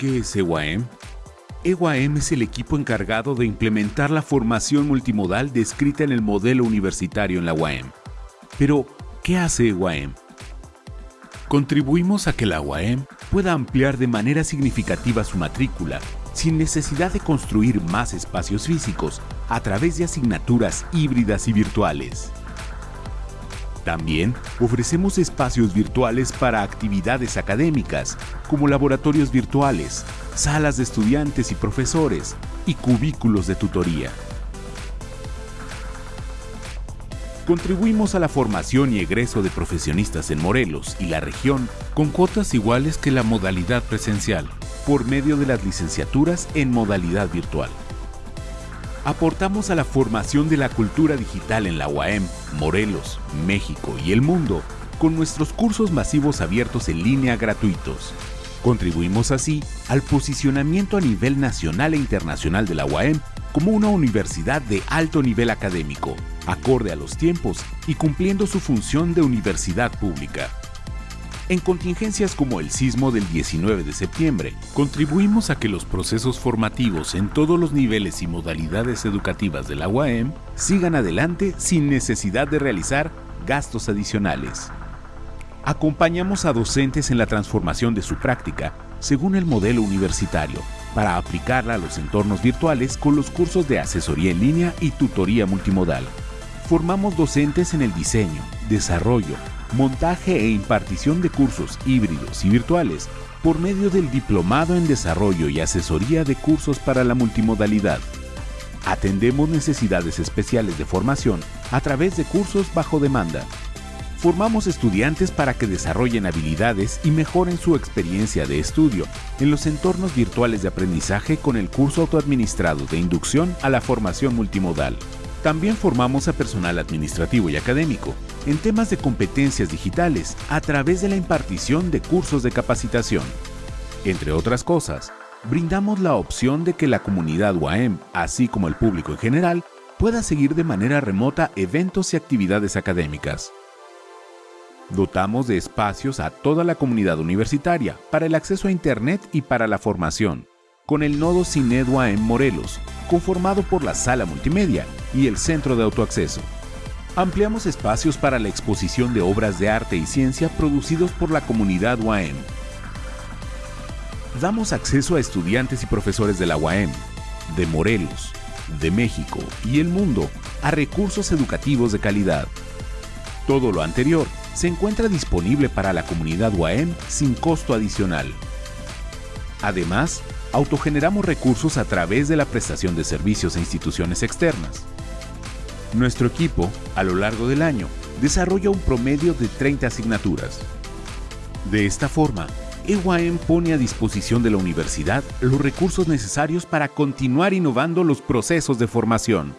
¿Qué es EWAEM? EWAEM es el equipo encargado de implementar la formación multimodal descrita en el modelo universitario en la UAM. Pero, ¿qué hace EWAEM? Contribuimos a que la UAM pueda ampliar de manera significativa su matrícula sin necesidad de construir más espacios físicos a través de asignaturas híbridas y virtuales. También ofrecemos espacios virtuales para actividades académicas, como laboratorios virtuales, salas de estudiantes y profesores y cubículos de tutoría. Contribuimos a la formación y egreso de profesionistas en Morelos y la región con cuotas iguales que la modalidad presencial, por medio de las licenciaturas en modalidad virtual. Aportamos a la formación de la cultura digital en la UAM, Morelos, México y el mundo con nuestros cursos masivos abiertos en línea gratuitos. Contribuimos así al posicionamiento a nivel nacional e internacional de la UAM como una universidad de alto nivel académico, acorde a los tiempos y cumpliendo su función de universidad pública. En contingencias como el sismo del 19 de septiembre, contribuimos a que los procesos formativos en todos los niveles y modalidades educativas de la sigan adelante sin necesidad de realizar gastos adicionales. Acompañamos a docentes en la transformación de su práctica según el modelo universitario para aplicarla a los entornos virtuales con los cursos de asesoría en línea y tutoría multimodal. Formamos docentes en el diseño, desarrollo, montaje e impartición de cursos híbridos y virtuales por medio del Diplomado en Desarrollo y Asesoría de Cursos para la Multimodalidad. Atendemos necesidades especiales de formación a través de cursos bajo demanda. Formamos estudiantes para que desarrollen habilidades y mejoren su experiencia de estudio en los entornos virtuales de aprendizaje con el curso autoadministrado de inducción a la formación multimodal. También formamos a personal administrativo y académico en temas de competencias digitales a través de la impartición de cursos de capacitación. Entre otras cosas, brindamos la opción de que la comunidad UAM, así como el público en general, pueda seguir de manera remota eventos y actividades académicas. Dotamos de espacios a toda la comunidad universitaria para el acceso a Internet y para la formación, con el nodo CINED UAM Morelos, conformado por la sala multimedia y el centro de autoacceso. Ampliamos espacios para la exposición de obras de arte y ciencia producidos por la comunidad UAM. Damos acceso a estudiantes y profesores de la UAM, de Morelos, de México y el mundo a recursos educativos de calidad. Todo lo anterior se encuentra disponible para la comunidad UAM sin costo adicional. Además, autogeneramos recursos a través de la prestación de servicios a instituciones externas. Nuestro equipo, a lo largo del año, desarrolla un promedio de 30 asignaturas. De esta forma, EYM pone a disposición de la universidad los recursos necesarios para continuar innovando los procesos de formación.